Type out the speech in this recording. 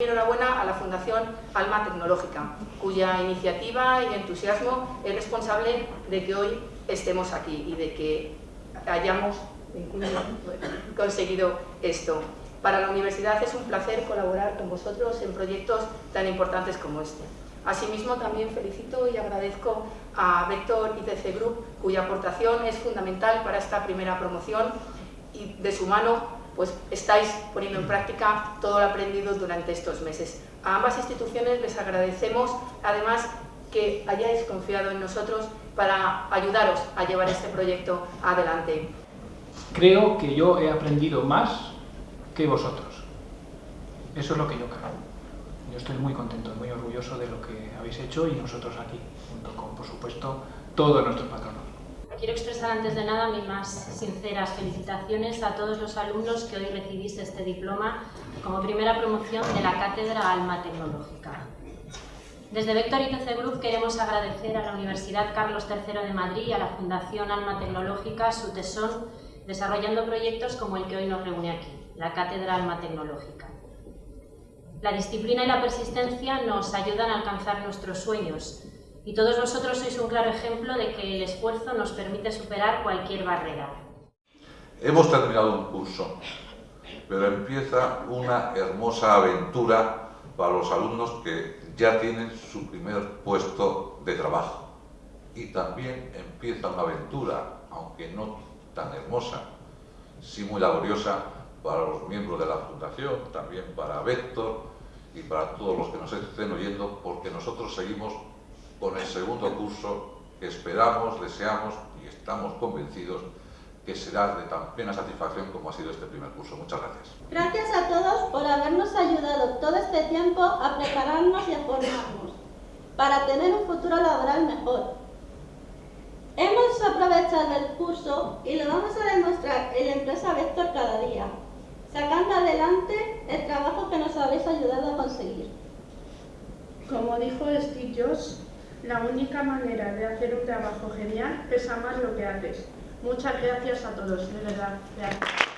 Enhorabuena a la Fundación Alma Tecnológica, cuya iniciativa y entusiasmo es responsable de que hoy estemos aquí y de que hayamos conseguido esto. Para la universidad es un placer colaborar con vosotros en proyectos tan importantes como este. Asimismo, también felicito y agradezco a Vector ITC Group, cuya aportación es fundamental para esta primera promoción y de su mano pues estáis poniendo en práctica todo lo aprendido durante estos meses. A ambas instituciones les agradecemos, además, que hayáis confiado en nosotros para ayudaros a llevar este proyecto adelante. Creo que yo he aprendido más que vosotros. Eso es lo que yo creo. Yo estoy muy contento, muy orgulloso de lo que habéis hecho y nosotros aquí, junto con, por supuesto, todos nuestros patronos. Quiero expresar antes de nada mis más sinceras felicitaciones a todos los alumnos que hoy recibís este diploma como primera promoción de la Cátedra Alma Tecnológica. Desde Vector ITC Group queremos agradecer a la Universidad Carlos III de Madrid y a la Fundación Alma Tecnológica su tesón desarrollando proyectos como el que hoy nos reúne aquí, la Cátedra Alma Tecnológica. La disciplina y la persistencia nos ayudan a alcanzar nuestros sueños, y todos vosotros sois un claro ejemplo de que el esfuerzo nos permite superar cualquier barrera. Hemos terminado un curso, pero empieza una hermosa aventura para los alumnos que ya tienen su primer puesto de trabajo. Y también empieza una aventura, aunque no tan hermosa, sí muy laboriosa, para los miembros de la Fundación, también para Vector y para todos los que nos estén oyendo, porque nosotros seguimos con el segundo curso que esperamos, deseamos y estamos convencidos que será de tan plena satisfacción como ha sido este primer curso. Muchas gracias. Gracias a todos por habernos ayudado todo este tiempo a prepararnos y a formarnos para tener un futuro laboral mejor. Hemos aprovechado el curso y lo vamos a demostrar en la empresa Vector cada día, sacando adelante el trabajo que nos habéis ayudado a conseguir. Como dijo Steve Jobs, la única manera de hacer un trabajo genial es amar lo que haces. Muchas gracias a todos, de verdad. Gracias.